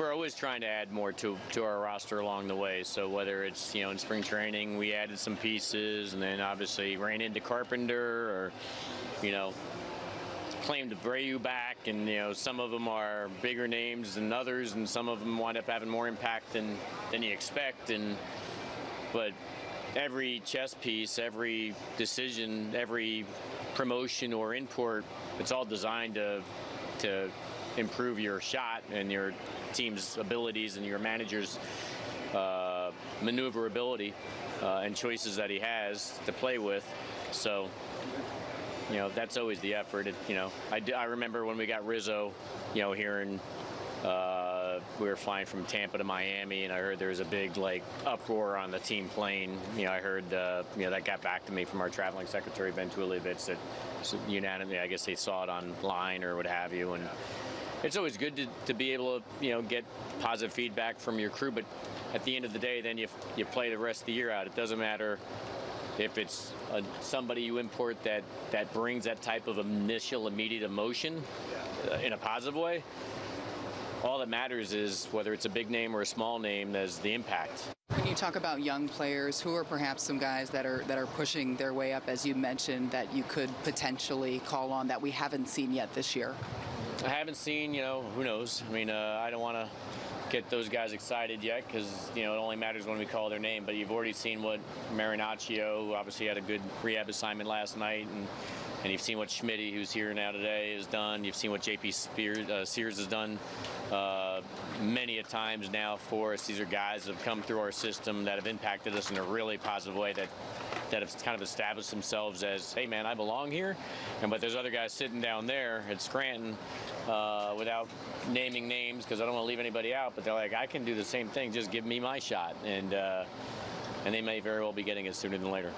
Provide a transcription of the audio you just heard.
we're always trying to add more to to our roster along the way. So whether it's you know in spring training we added some pieces, and then obviously ran into Carpenter, or you know claimed Abreu back, and you know some of them are bigger names than others, and some of them wind up having more impact than than you expect. And but every chess piece, every decision, every promotion or import, it's all designed to to improve your shot and your team's abilities and your manager's uh, maneuverability uh, and choices that he has to play with. So, you know, that's always the effort. It, you know, I, d- I remember when we got Rizzo, you know, here in uh, we were flying from Tampa to Miami, and I heard there was a big like uproar on the team plane. You know, I heard uh, you know that got back to me from our traveling secretary Ben Tuliebitz that unanimously, I guess they saw it online or what have you, and it's always good to, to be able to you know get positive feedback from your crew. But at the end of the day, then you you play the rest of the year out. It doesn't matter if it's uh somebody you import that that brings that type of initial immediate emotion uh, in a positive way all that matters is whether it's a big name or a small name, there's the impact. You talk about young players, who are perhaps some guys that are that are pushing their way up, as you mentioned, that you could potentially call on that we haven't seen yet this year? I haven't seen, you know, who knows? I mean, uh, I don't want to get those guys excited yet because, you know, it only matters when we call their name. But you've already seen what Marinaccio, who obviously had a good rehab assignment last night, and and you've seen what Schmitty, who's here now today, has done. You've seen what JP Spears, uh, Sears has done uh, many a times now for us. These are guys that have come through our system that have impacted us in a really positive way that that have kind of established themselves as, hey man, I belong here. And but there's other guys sitting down there at Scranton uh, without naming names because I don't want to leave anybody out. But they're like, I can do the same thing. Just give me my shot. And uh, and they may very well be getting it sooner than later.